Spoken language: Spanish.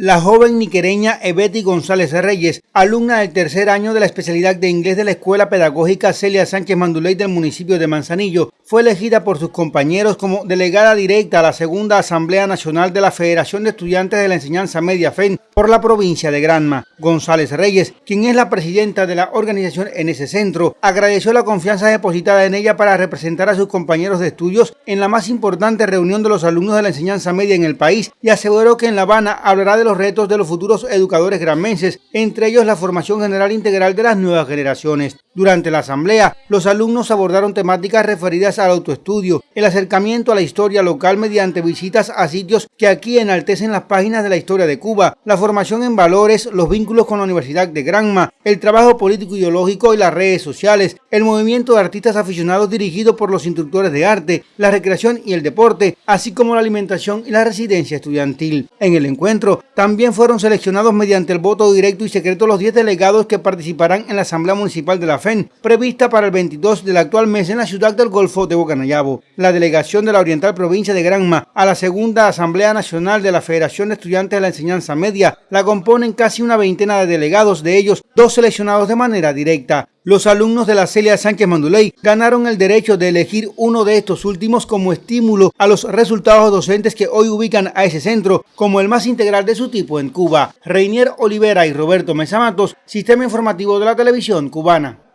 La joven niquereña Ebeti González Reyes, alumna del tercer año de la especialidad de inglés de la Escuela Pedagógica Celia Sánchez Manduley del municipio de Manzanillo, fue elegida por sus compañeros como delegada directa a la segunda Asamblea Nacional de la Federación de Estudiantes de la Enseñanza Media FEN por la provincia de Granma. González Reyes, quien es la presidenta de la organización en ese centro, agradeció la confianza depositada en ella para representar a sus compañeros de estudios en la más importante reunión de los alumnos de la enseñanza media en el país y aseguró que en La Habana hablará de los retos de los futuros educadores granmenses, entre ellos la formación general integral de las nuevas generaciones. Durante la asamblea, los alumnos abordaron temáticas referidas al autoestudio, el acercamiento a la historia local mediante visitas a sitios que aquí enaltecen las páginas de la historia de Cuba, la formación en valores, los vínculos con la Universidad de Granma, el trabajo político ideológico y las redes sociales, el movimiento de artistas aficionados dirigido por los instructores de arte, la recreación y el deporte, así como la alimentación y la residencia estudiantil. En el encuentro también fueron seleccionados mediante el voto directo y secreto los 10 delegados que participarán en la Asamblea Municipal de la FEN, prevista para el 22 del actual mes en la ciudad del Golfo de Bocanayabo. La delegación de la Oriental Provincia de Granma a la segunda Asamblea Nacional de la Federación de Estudiantes de la Enseñanza Media la componen casi una veintena de delegados, de ellos dos seleccionados de manera directa. Los alumnos de la Celia Sánchez Manduley ganaron el derecho de elegir uno de estos últimos como estímulo a los resultados docentes que hoy ubican a ese centro como el más integral de su tipo en Cuba. Reinier Olivera y Roberto Mesa Matos, Sistema Informativo de la Televisión Cubana.